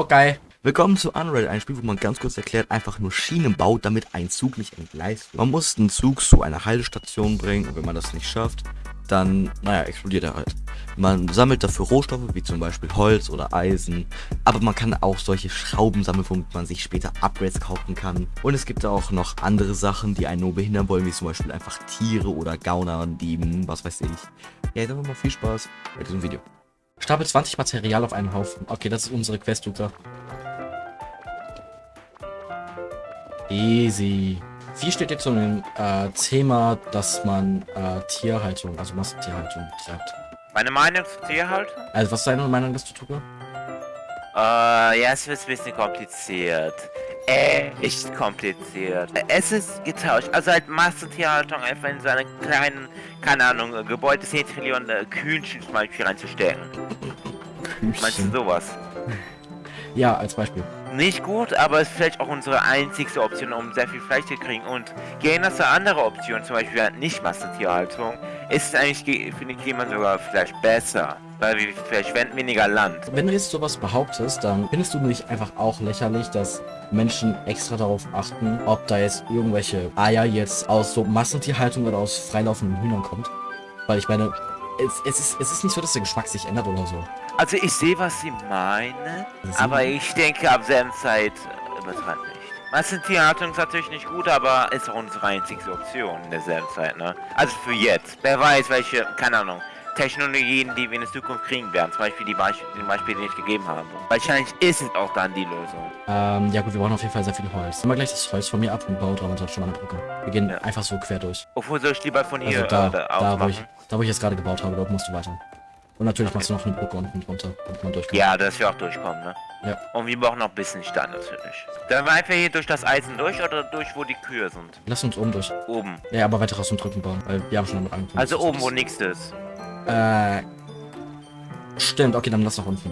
Okay. Willkommen zu Unreal, ein Spiel, wo man ganz kurz erklärt, einfach nur Schienen baut, damit ein Zug nicht entgleist. Man muss einen Zug zu einer Haltestation bringen und wenn man das nicht schafft, dann, naja, explodiert er halt. Man sammelt dafür Rohstoffe, wie zum Beispiel Holz oder Eisen, aber man kann auch solche Schrauben sammeln, womit man sich später Upgrades kaufen kann. Und es gibt auch noch andere Sachen, die einen nur behindern wollen, wie zum Beispiel einfach Tiere oder Gauner Dieben, was weiß ich. Ja, dann mal viel Spaß mit diesem Video. Stapel 20 Material auf einen Haufen. Okay, das ist unsere Quest, Luca. Easy. Wie steht jetzt zu dem äh, Thema, dass man äh, Tierhaltung, also Massentierhaltung treibt? Meine Meinung zur Tierhaltung? Also, was ist deine Meinung dazu, Tuka? Äh, ja, es wird ein bisschen kompliziert. Echt kompliziert. Es ist getauscht. Also halt Massentierhaltung einfach in so einen kleinen, keine Ahnung, Gebäude 10 Trillionen äh, Kühlchen zum Beispiel reinzustecken. Meinst du sowas? Ja, als Beispiel. Nicht gut, aber es ist vielleicht auch unsere einzigste Option, um sehr viel Fleisch zu kriegen. Und gehen das andere Optionen, zum Beispiel halt nicht Massentierhaltung, ist eigentlich für den Klima sogar vielleicht besser. Weil wir verschwenden weniger Land. Wenn du jetzt sowas behauptest, dann findest du nicht einfach auch lächerlich, dass Menschen extra darauf achten, ob da jetzt irgendwelche Eier jetzt aus so Massentierhaltung oder aus freilaufenden Hühnern kommt? Weil ich meine, es, es, ist, es ist nicht so, dass der Geschmack sich ändert oder so. Also ich sehe, was sie meinen, aber ich denke ab selben Zeit äh, übertreibt nicht. Massentierhaltung ist natürlich nicht gut, aber ist auch unsere einzigste Option in derselben Zeit, ne? Also für jetzt. Wer weiß, welche, keine Ahnung, Technologien, die wir in der Zukunft kriegen werden. Zum Beispiel die Beispiele, die, Beispiele, die ich gegeben habe. Wahrscheinlich ist es auch dann die Lösung. Ähm, ja gut, wir brauchen auf jeden Fall sehr viel Holz. Nimm mal gleich das Holz von mir ab und baue dran schon mal eine Brücke. Wir gehen Ja. einfach so quer durch. Obwohl soll ich lieber von hier Also da, äh, da, wo ich, da, wo ich jetzt gerade gebaut habe, dort musst du weiter. Und natürlich machst du noch eine Brücke unten drunter, damit man durchkommt. Ja, dass wir auch durchkommen, ne? Ja. Und wir brauchen noch ein bisschen Stein natürlich. Wir einfach hier durch das Eisen durch oder durch, wo die Kühe sind? Lass uns oben durch. Oben. Ja, aber weiter raus und drücken bauen, weil wir haben schon damit angefangen. Also oben, wo nichts ist. Äh. Stimmt, okay, dann lass nach unten.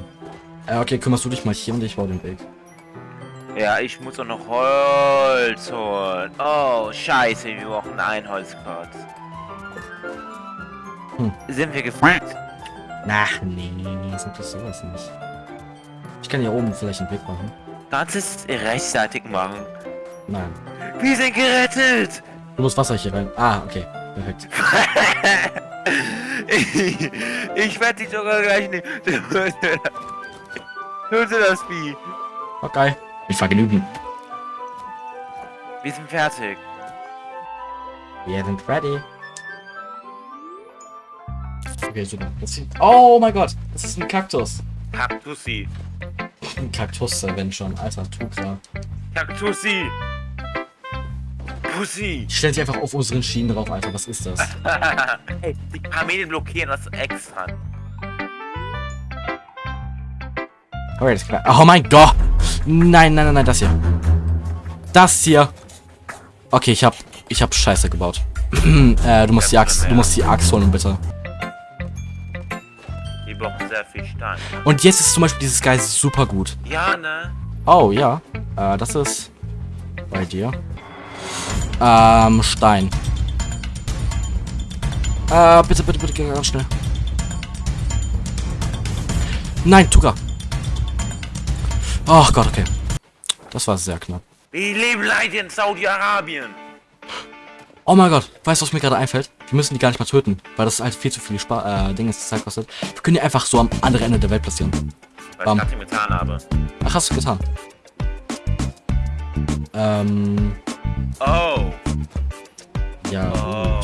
Äh, okay, kümmerst du dich mal hier und ich baue den Weg. Ja, ich muss auch noch Holz holen. Oh, scheiße, wir brauchen ein Holzkreuz. Hm. Sind wir gefuckt? Ach, nee, nee, nee, sind das sowas nicht. Ich kann hier oben vielleicht einen Weg machen. Kannst du es rechtzeitig machen? Nein. Wir sind gerettet! Du musst Wasser hier rein. Ah, okay. Perfekt. ich ich werde dich sogar gleich nehmen. Du das, Vieh? Okay. Mit Vergnügen. Wir sind fertig. Wir sind ready. Okay, super. Oh mein Gott, das ist ein Kaktus. Kaktussi. Ein Kaktus, wenn schon. Alter, Tukra. Kaktussi. Pussy. Stell dich einfach auf unseren Schienen drauf, Alter. Was ist das? hey, die Kamele blockieren das extra. Okay, das ist klar. Oh mein Gott! Nein, nein, nein, nein, das hier. Das hier. Okay, ich hab, ich hab Scheiße gebaut. äh, du musst die Axt, du musst die Axt holen, bitte. Die brauchen sehr viel Stein. Und jetzt ist zum Beispiel dieses Geist super gut. Ja, ne? Oh, ja. Äh, das ist bei dir. Ähm, Stein. Äh, bitte, bitte, bitte, geh ganz schnell. Nein, Tuka. Ach Gott, okay. Das war sehr knapp. Wir leben leider in Saudi-Arabien. Oh mein Gott, weißt du, was mir gerade einfällt? Wir müssen die gar nicht mal töten, weil das halt viel zu viel Spa äh, Dinge Zeit kostet. Wir können die einfach so am anderen Ende der Welt platzieren. Was Bam. ich gerade getan habe. Ach, hast du getan. Ähm, Oh. ja, gut. Oh.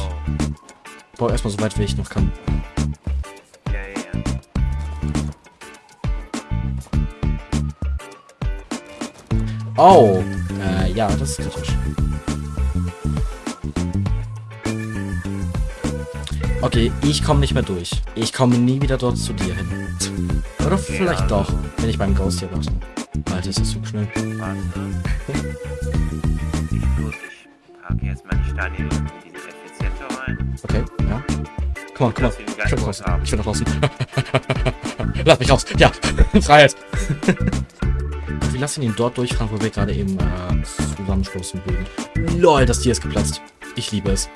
Ich baue erstmal so weit, wie ich noch kann. Ja, ja, ja. Oh, äh, ja, das ist kritisch. Okay, ich komme nicht mehr durch. Ich komme nie wieder dort zu dir hin. Oder vielleicht Ja. doch, wenn ich beim Ghost hier warte. Alter, ist das so schnell. Warte. Packe jetzt mal die Steine in diese Effiziente rein. Okay, ja. Komm komm Ich will groß raus. haben. Ich will nach draußen. Lass mich raus. Ja, Freiheit. Wir lassen ihn dort durchfahren, wo wir gerade eben äh, zusammenstoßen würden. Lol, das Tier ist geplatzt. Ich liebe es.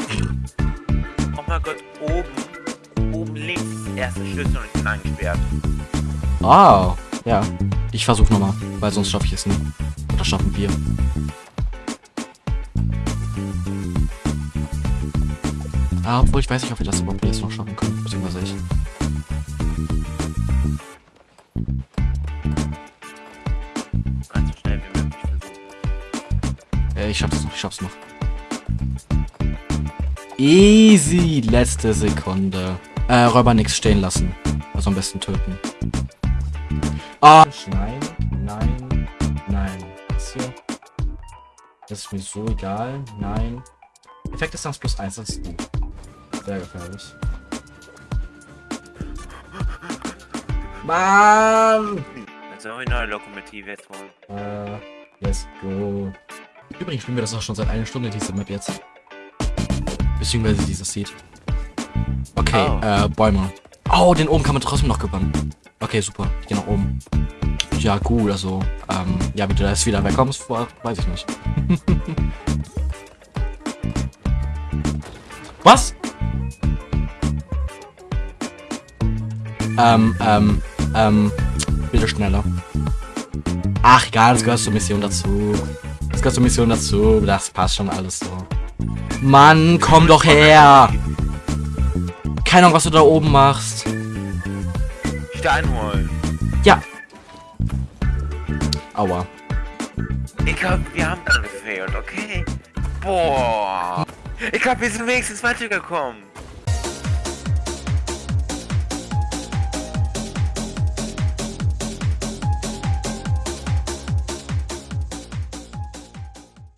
Oh mein Gott, oben. Oben links erste Schlüssel und ich bin eingesperrt. Ah, Ja, ich versuche nochmal, weil sonst schaffe ich es nicht. Oder schaffen wir. Ah, obwohl ich weiß nicht, ob wir das überhaupt jetzt noch schaffen können, beziehungsweise ich. Ganz so schnell wie möglich versuchen. Äh, ich schaff's noch, ich schaff's noch. Easy, letzte Sekunde. Äh, Räuber nix stehen lassen. Also am besten töten. Ah! Nein, nein, nein. Das hier. Das ist mir so egal. Nein. Effekt ist dann plus 1, das ist gut. Sehr gefährlich. Mann! Ich eine neue Lokomotive jetzt holen. Äh, let's go. Übrigens spielen wir das auch schon seit einer Stunde, diese Map jetzt. Beziehungsweise dieses Seed. Okay, Oh. äh, Bäume. Oh, den oben kann man trotzdem noch gewinnen. Okay, super. Ich geh nach oben. Ja, gut, also, ähm, ja, wie du da jetzt wieder wegkommst, weiß ich nicht. Was? Ähm, ähm, ähm, bitte schneller. Ach, egal, das gehört zur Mission dazu. Das gehört zur Mission dazu. Das passt schon alles so. Mann, komm doch her! Keine Ahnung, was du da oben machst. Stein holen. Ja. Aua. Ich glaube, wir haben dann gefehlt, okay? Boah. Ich glaube, wir sind wenigstens weitergekommen.